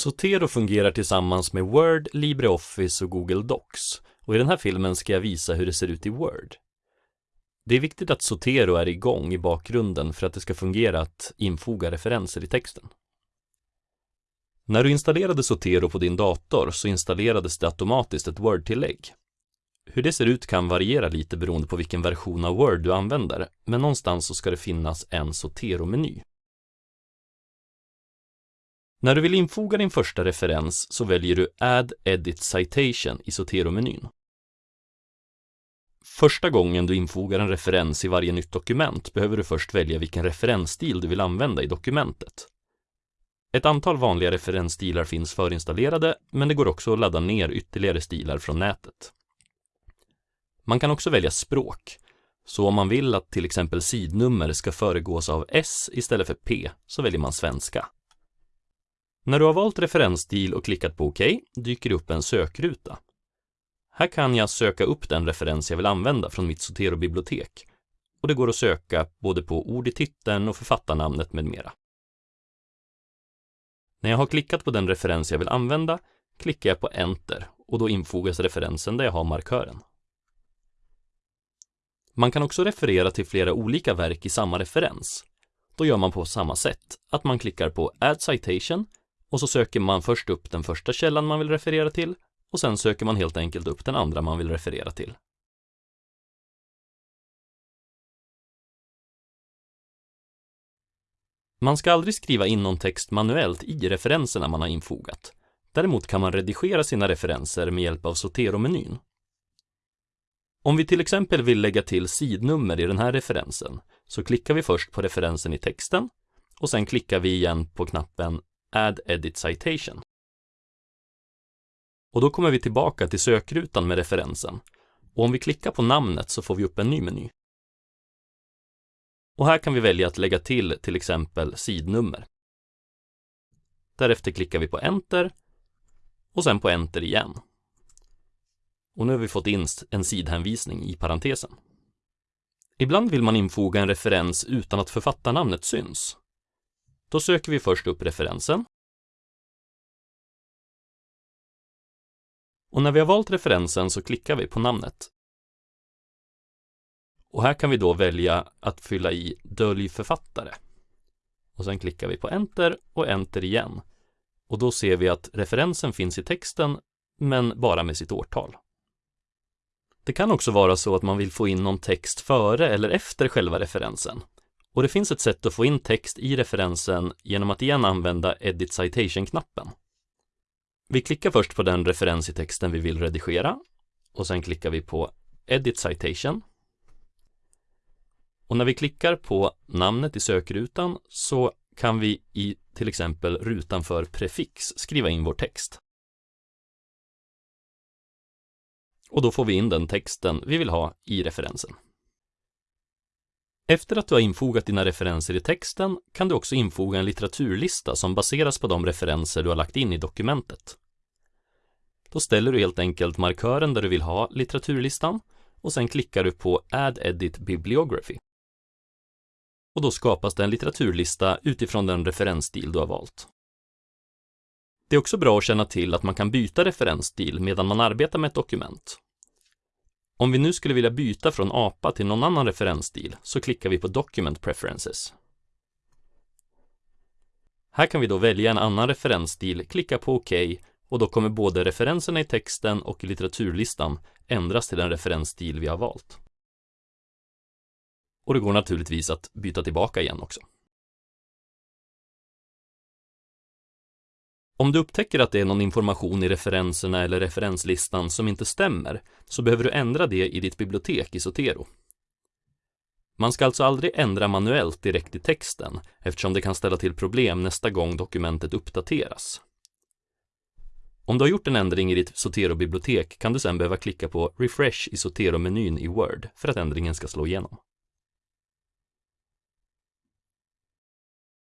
Zotero fungerar tillsammans med Word, LibreOffice och Google Docs och i den här filmen ska jag visa hur det ser ut i Word. Det är viktigt att Zotero är igång i bakgrunden för att det ska fungera att infoga referenser i texten. När du installerade Zotero på din dator så installerades det automatiskt ett Word-tillägg. Hur det ser ut kan variera lite beroende på vilken version av Word du använder, men någonstans så ska det finnas en Zotero-meny. När du vill infoga din första referens så väljer du Add Edit Citation i Zotero-menyn. Första gången du infogar en referens i varje nytt dokument behöver du först välja vilken referensstil du vill använda i dokumentet. Ett antal vanliga referensstilar finns förinstallerade, men det går också att ladda ner ytterligare stilar från nätet. Man kan också välja språk, så om man vill att till exempel sidnummer ska föregås av S istället för P så väljer man svenska. När du har valt referensstil och klickat på OK dyker det upp en sökruta. Här kan jag söka upp den referens jag vill använda från mitt Zotero-bibliotek och det går att söka både på ord i titeln och författarnamnet med mera. När jag har klickat på den referens jag vill använda klickar jag på Enter och då infogas referensen där jag har markören. Man kan också referera till flera olika verk i samma referens. Då gör man på samma sätt, att man klickar på Add Citation och så söker man först upp den första källan man vill referera till och sen söker man helt enkelt upp den andra man vill referera till. Man ska aldrig skriva in någon text manuellt i referenserna man har infogat. Däremot kan man redigera sina referenser med hjälp av Zotero-menyn. Om vi till exempel vill lägga till sidnummer i den här referensen så klickar vi först på referensen i texten och sen klickar vi igen på knappen Add Edit Citation. Och då kommer vi tillbaka till sökrutan med referensen och om vi klickar på namnet så får vi upp en ny meny. Och här kan vi välja att lägga till till exempel sidnummer. Därefter klickar vi på Enter och sen på Enter igen. Och nu har vi fått in en sidhänvisning i parentesen. Ibland vill man infoga en referens utan att författarnamnet syns. Då söker vi först upp referensen. Och när vi har valt referensen så klickar vi på namnet. Och här kan vi då välja att fylla i Dölj författare. Och sen klickar vi på Enter och Enter igen. Och då ser vi att referensen finns i texten, men bara med sitt årtal. Det kan också vara så att man vill få in någon text före eller efter själva referensen. Och det finns ett sätt att få in text i referensen genom att igen använda Edit Citation-knappen. Vi klickar först på den referens i texten vi vill redigera och sen klickar vi på Edit Citation. Och när vi klickar på namnet i sökrutan så kan vi i till exempel rutan för prefix skriva in vår text. Och då får vi in den texten vi vill ha i referensen. Efter att du har infogat dina referenser i texten kan du också infoga en litteraturlista som baseras på de referenser du har lagt in i dokumentet. Då ställer du helt enkelt markören där du vill ha litteraturlistan och sen klickar du på Add Edit Bibliography. Och då skapas det en litteraturlista utifrån den referensstil du har valt. Det är också bra att känna till att man kan byta referensstil medan man arbetar med ett dokument. Om vi nu skulle vilja byta från APA till någon annan referensstil så klickar vi på Document Preferences. Här kan vi då välja en annan referensstil, klicka på OK och då kommer både referenserna i texten och i litteraturlistan ändras till den referensstil vi har valt. Och det går naturligtvis att byta tillbaka igen också. Om du upptäcker att det är någon information i referenserna eller referenslistan som inte stämmer så behöver du ändra det i ditt bibliotek i Zotero. Man ska alltså aldrig ändra manuellt direkt i texten eftersom det kan ställa till problem nästa gång dokumentet uppdateras. Om du har gjort en ändring i ditt Zotero-bibliotek kan du sedan behöva klicka på Refresh i Zotero-menyn i Word för att ändringen ska slå igenom.